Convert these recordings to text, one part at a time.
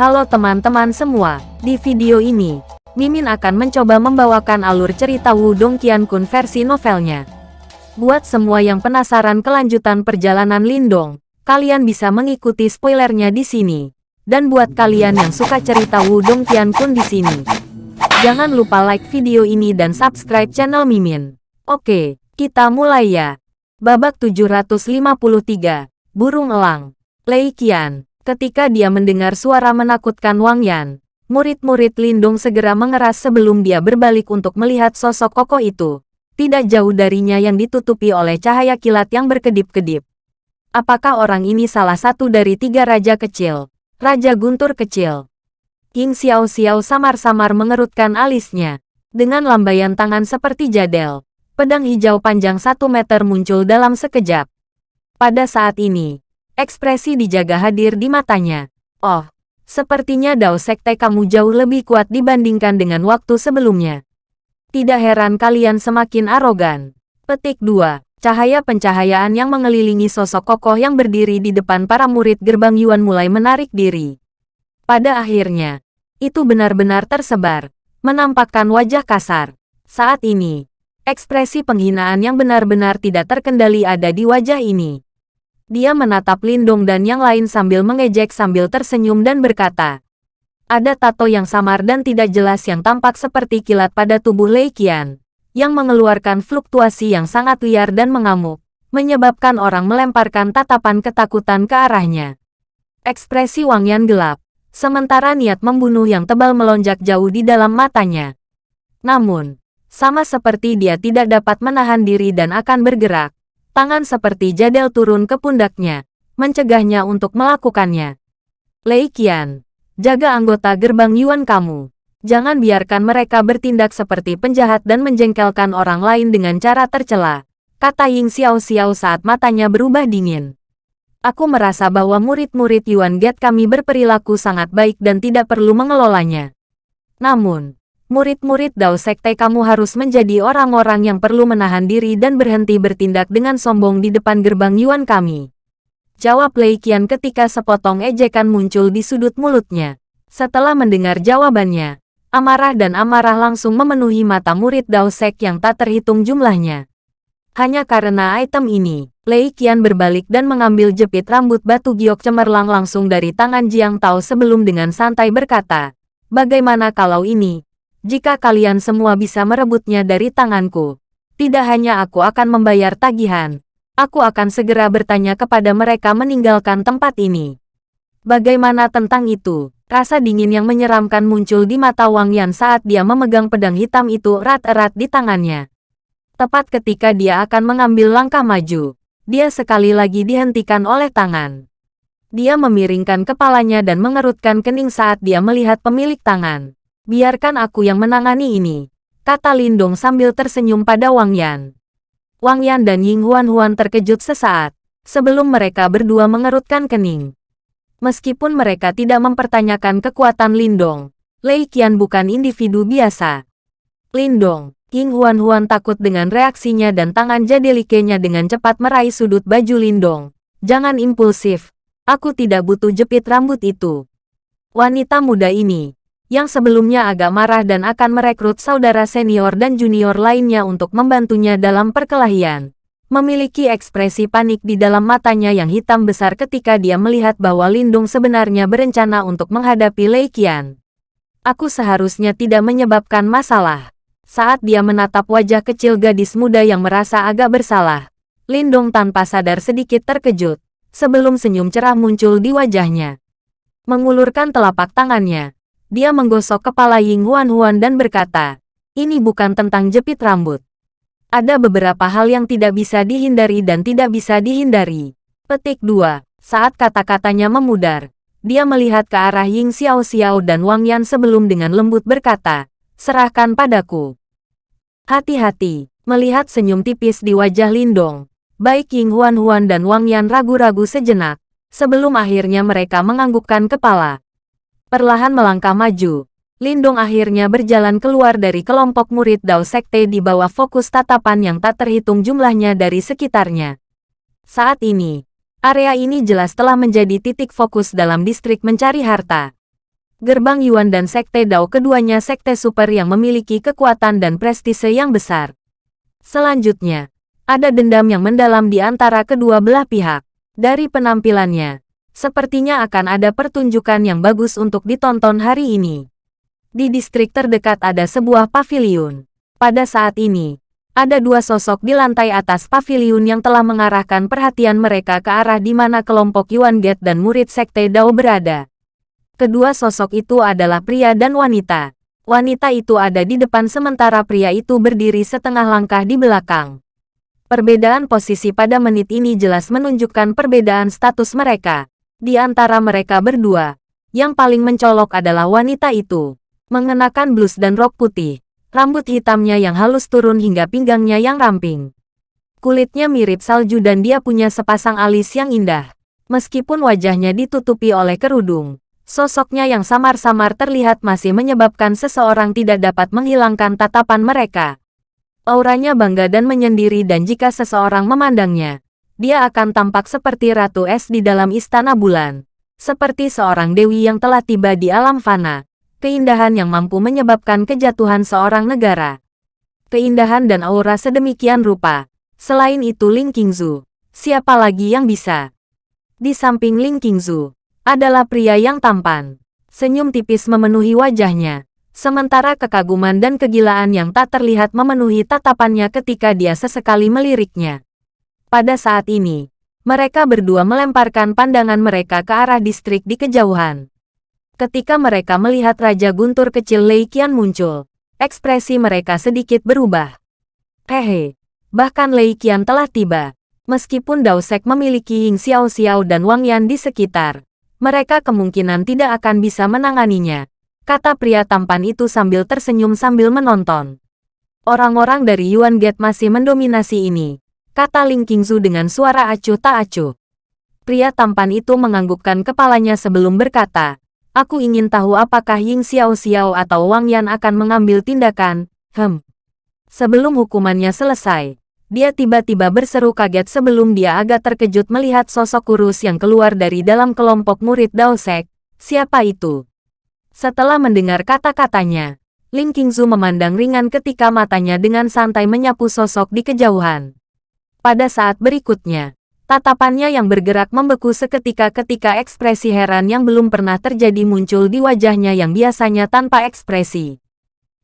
Halo teman-teman semua, di video ini, Mimin akan mencoba membawakan alur cerita Wudong Qiankun versi novelnya. Buat semua yang penasaran kelanjutan perjalanan Lindong, kalian bisa mengikuti spoilernya di sini. Dan buat kalian yang suka cerita Wudong Qiankun di sini, jangan lupa like video ini dan subscribe channel Mimin. Oke, kita mulai ya. Babak 753, Burung Elang, Lei Qian. Ketika dia mendengar suara menakutkan Wang Yan, murid-murid Lindung segera mengeras sebelum dia berbalik untuk melihat sosok kokoh itu. Tidak jauh darinya yang ditutupi oleh cahaya kilat yang berkedip-kedip. Apakah orang ini salah satu dari tiga raja kecil? Raja Guntur kecil. King Xiao Xiao samar-samar mengerutkan alisnya. Dengan lambaian tangan seperti jadel, pedang hijau panjang satu meter muncul dalam sekejap. Pada saat ini, Ekspresi dijaga hadir di matanya. Oh, sepertinya Dao Sekte kamu jauh lebih kuat dibandingkan dengan waktu sebelumnya. Tidak heran kalian semakin arogan. Petik 2. Cahaya pencahayaan yang mengelilingi sosok kokoh yang berdiri di depan para murid gerbang Yuan mulai menarik diri. Pada akhirnya, itu benar-benar tersebar, menampakkan wajah kasar. Saat ini, ekspresi penghinaan yang benar-benar tidak terkendali ada di wajah ini. Dia menatap Lindong dan yang lain sambil mengejek sambil tersenyum dan berkata, ada tato yang samar dan tidak jelas yang tampak seperti kilat pada tubuh Lei Qian, yang mengeluarkan fluktuasi yang sangat liar dan mengamuk, menyebabkan orang melemparkan tatapan ketakutan ke arahnya. Ekspresi Wang Yan gelap, sementara niat membunuh yang tebal melonjak jauh di dalam matanya. Namun, sama seperti dia tidak dapat menahan diri dan akan bergerak, Tangan seperti jadel turun ke pundaknya, mencegahnya untuk melakukannya. Lei Qian, jaga anggota gerbang Yuan kamu. Jangan biarkan mereka bertindak seperti penjahat dan menjengkelkan orang lain dengan cara tercela, kata Ying Xiao Xiao saat matanya berubah dingin. Aku merasa bahwa murid-murid Yuan Gate kami berperilaku sangat baik dan tidak perlu mengelolanya. Namun, murid-murid Dao Sekte kamu harus menjadi orang-orang yang perlu menahan diri dan berhenti bertindak dengan sombong di depan gerbang Yuan kami. Jawab Lei Qian ketika sepotong ejekan muncul di sudut mulutnya. Setelah mendengar jawabannya, amarah dan amarah langsung memenuhi mata murid Dao Sek yang tak terhitung jumlahnya. Hanya karena item ini, Lei Qian berbalik dan mengambil jepit rambut batu giok cemerlang langsung dari tangan Jiang Tao sebelum dengan santai berkata, Bagaimana kalau ini, jika kalian semua bisa merebutnya dari tanganku, tidak hanya aku akan membayar tagihan, aku akan segera bertanya kepada mereka meninggalkan tempat ini. Bagaimana tentang itu? Rasa dingin yang menyeramkan muncul di mata Wang Yan saat dia memegang pedang hitam itu erat-erat di tangannya. Tepat ketika dia akan mengambil langkah maju, dia sekali lagi dihentikan oleh tangan. Dia memiringkan kepalanya dan mengerutkan kening saat dia melihat pemilik tangan. Biarkan aku yang menangani ini, kata Lindong sambil tersenyum pada Wang Yan. Wang Yan dan Ying Huan Huan terkejut sesaat, sebelum mereka berdua mengerutkan kening. Meskipun mereka tidak mempertanyakan kekuatan Lindong, Lei Qian bukan individu biasa. Lindong, Ying Huan Huan takut dengan reaksinya dan tangan jadelikenya dengan cepat meraih sudut baju Lindong. Jangan impulsif, aku tidak butuh jepit rambut itu. Wanita muda ini, yang sebelumnya agak marah dan akan merekrut saudara senior dan junior lainnya untuk membantunya dalam perkelahian. Memiliki ekspresi panik di dalam matanya yang hitam besar ketika dia melihat bahwa Lindung sebenarnya berencana untuk menghadapi Lei Qian. Aku seharusnya tidak menyebabkan masalah. Saat dia menatap wajah kecil gadis muda yang merasa agak bersalah, Lindung tanpa sadar sedikit terkejut, sebelum senyum cerah muncul di wajahnya. Mengulurkan telapak tangannya, dia menggosok kepala Ying Huan Huan dan berkata, ini bukan tentang jepit rambut. Ada beberapa hal yang tidak bisa dihindari dan tidak bisa dihindari. Petik 2. Saat kata-katanya memudar, dia melihat ke arah Ying Xiao Xiao dan Wang Yan sebelum dengan lembut berkata, serahkan padaku. Hati-hati, melihat senyum tipis di wajah Lindong. Baik Ying Huan Huan dan Wang Yan ragu-ragu sejenak, sebelum akhirnya mereka menganggukkan kepala. Perlahan melangkah maju, Lindung akhirnya berjalan keluar dari kelompok murid Dao Sekte di bawah fokus tatapan yang tak terhitung jumlahnya dari sekitarnya. Saat ini, area ini jelas telah menjadi titik fokus dalam distrik mencari harta. Gerbang Yuan dan Sekte Dao keduanya sekte super yang memiliki kekuatan dan prestise yang besar. Selanjutnya, ada dendam yang mendalam di antara kedua belah pihak. Dari penampilannya, sepertinya akan ada pertunjukan yang bagus untuk ditonton hari ini. Di distrik terdekat ada sebuah pavilion. Pada saat ini, ada dua sosok di lantai atas pavilion yang telah mengarahkan perhatian mereka ke arah di mana kelompok Yuan Gate dan murid Sekte Dao berada. Kedua sosok itu adalah pria dan wanita. Wanita itu ada di depan sementara pria itu berdiri setengah langkah di belakang. Perbedaan posisi pada menit ini jelas menunjukkan perbedaan status mereka. Di antara mereka berdua, yang paling mencolok adalah wanita itu. Mengenakan blus dan rok putih, rambut hitamnya yang halus turun hingga pinggangnya yang ramping. Kulitnya mirip salju dan dia punya sepasang alis yang indah. Meskipun wajahnya ditutupi oleh kerudung, Sosoknya yang samar-samar terlihat masih menyebabkan seseorang tidak dapat menghilangkan tatapan mereka. Auranya bangga dan menyendiri dan jika seseorang memandangnya, dia akan tampak seperti Ratu Es di dalam istana bulan. Seperti seorang dewi yang telah tiba di alam fana. Keindahan yang mampu menyebabkan kejatuhan seorang negara. Keindahan dan aura sedemikian rupa. Selain itu Ling Qingzu, siapa lagi yang bisa? Di samping Ling Qingzu, adalah pria yang tampan. Senyum tipis memenuhi wajahnya, sementara kekaguman dan kegilaan yang tak terlihat memenuhi tatapannya ketika dia sesekali meliriknya. Pada saat ini, mereka berdua melemparkan pandangan mereka ke arah distrik di kejauhan. Ketika mereka melihat Raja Guntur kecil Lei Qian muncul, ekspresi mereka sedikit berubah. Hehe, bahkan Lei Qian telah tiba. Meskipun Dao Sek memiliki Ying Xiao Xiao dan Wang Yan di sekitar, mereka kemungkinan tidak akan bisa menanganinya. Kata pria tampan itu sambil tersenyum sambil menonton. Orang-orang dari Yuan Gate masih mendominasi ini. Kata Ling Qingzu dengan suara acuh tak acuh. Pria tampan itu menganggukkan kepalanya sebelum berkata, Aku ingin tahu apakah Ying Xiao Xiao atau Wang Yan akan mengambil tindakan, hem. Sebelum hukumannya selesai, dia tiba-tiba berseru kaget sebelum dia agak terkejut melihat sosok kurus yang keluar dari dalam kelompok murid Daosek. Siapa itu? Setelah mendengar kata-katanya, Ling Qingzu memandang ringan ketika matanya dengan santai menyapu sosok di kejauhan. Pada saat berikutnya, tatapannya yang bergerak membeku seketika ketika ekspresi heran yang belum pernah terjadi muncul di wajahnya yang biasanya tanpa ekspresi.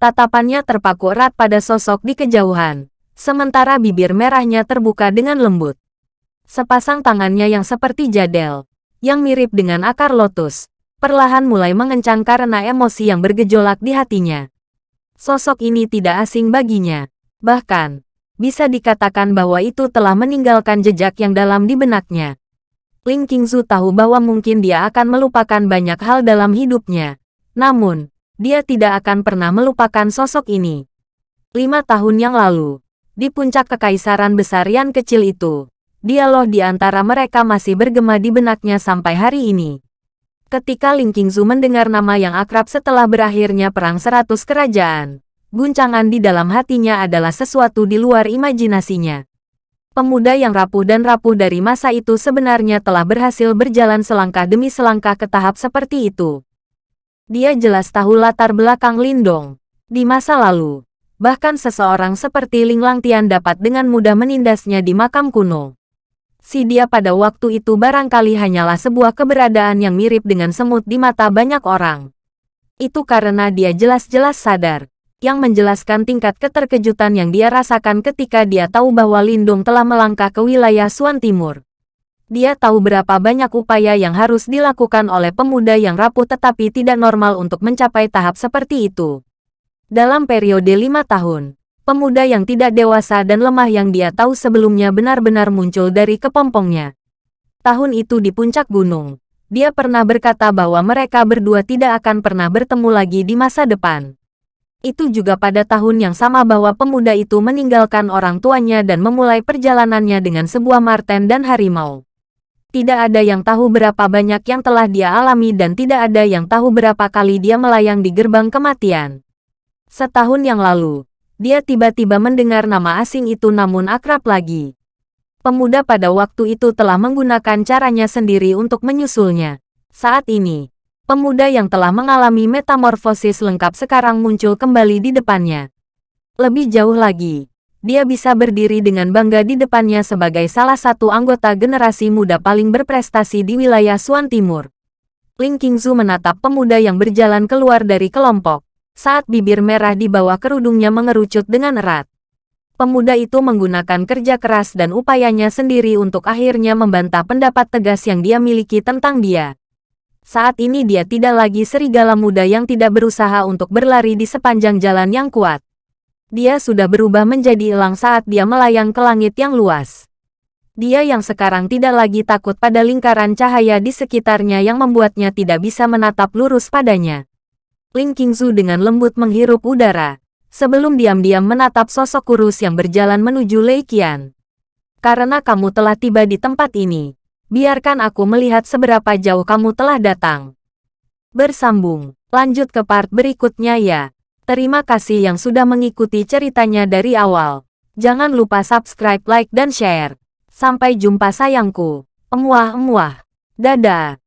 Tatapannya terpaku erat pada sosok di kejauhan sementara bibir merahnya terbuka dengan lembut. Sepasang tangannya yang seperti jadel, yang mirip dengan akar lotus, perlahan mulai mengencang karena emosi yang bergejolak di hatinya. Sosok ini tidak asing baginya, bahkan, bisa dikatakan bahwa itu telah meninggalkan jejak yang dalam di benaknya. Ling Qingzu tahu bahwa mungkin dia akan melupakan banyak hal dalam hidupnya. Namun, dia tidak akan pernah melupakan sosok ini. Lima tahun yang lalu, di puncak kekaisaran besar yang kecil itu. Dialog di antara mereka masih bergema di benaknya sampai hari ini. Ketika Ling Qingzu mendengar nama yang akrab setelah berakhirnya Perang Seratus Kerajaan, guncangan di dalam hatinya adalah sesuatu di luar imajinasinya. Pemuda yang rapuh dan rapuh dari masa itu sebenarnya telah berhasil berjalan selangkah demi selangkah ke tahap seperti itu. Dia jelas tahu latar belakang Lindong. Di masa lalu, bahkan seseorang seperti Ling Langtian dapat dengan mudah menindasnya di makam kuno. Si dia pada waktu itu barangkali hanyalah sebuah keberadaan yang mirip dengan semut di mata banyak orang. Itu karena dia jelas-jelas sadar, yang menjelaskan tingkat keterkejutan yang dia rasakan ketika dia tahu bahwa Lindung telah melangkah ke wilayah Suan Timur. Dia tahu berapa banyak upaya yang harus dilakukan oleh pemuda yang rapuh tetapi tidak normal untuk mencapai tahap seperti itu. Dalam periode lima tahun, pemuda yang tidak dewasa dan lemah yang dia tahu sebelumnya benar-benar muncul dari kepompongnya. Tahun itu di puncak gunung, dia pernah berkata bahwa mereka berdua tidak akan pernah bertemu lagi di masa depan. Itu juga pada tahun yang sama bahwa pemuda itu meninggalkan orang tuanya dan memulai perjalanannya dengan sebuah marten dan harimau. Tidak ada yang tahu berapa banyak yang telah dia alami dan tidak ada yang tahu berapa kali dia melayang di gerbang kematian. Setahun yang lalu, dia tiba-tiba mendengar nama asing itu namun akrab lagi. Pemuda pada waktu itu telah menggunakan caranya sendiri untuk menyusulnya. Saat ini, Pemuda yang telah mengalami metamorfosis lengkap sekarang muncul kembali di depannya. Lebih jauh lagi, dia bisa berdiri dengan bangga di depannya sebagai salah satu anggota generasi muda paling berprestasi di wilayah Suan Timur. Ling Qingzu menatap pemuda yang berjalan keluar dari kelompok, saat bibir merah di bawah kerudungnya mengerucut dengan erat. Pemuda itu menggunakan kerja keras dan upayanya sendiri untuk akhirnya membantah pendapat tegas yang dia miliki tentang dia. Saat ini dia tidak lagi serigala muda yang tidak berusaha untuk berlari di sepanjang jalan yang kuat. Dia sudah berubah menjadi elang saat dia melayang ke langit yang luas. Dia yang sekarang tidak lagi takut pada lingkaran cahaya di sekitarnya yang membuatnya tidak bisa menatap lurus padanya. Ling Qingzu dengan lembut menghirup udara, sebelum diam-diam menatap sosok kurus yang berjalan menuju Lei Qian. Karena kamu telah tiba di tempat ini, Biarkan aku melihat seberapa jauh kamu telah datang. Bersambung, lanjut ke part berikutnya ya. Terima kasih yang sudah mengikuti ceritanya dari awal. Jangan lupa subscribe, like, dan share. Sampai jumpa sayangku. Emuah-emuah. Dadah.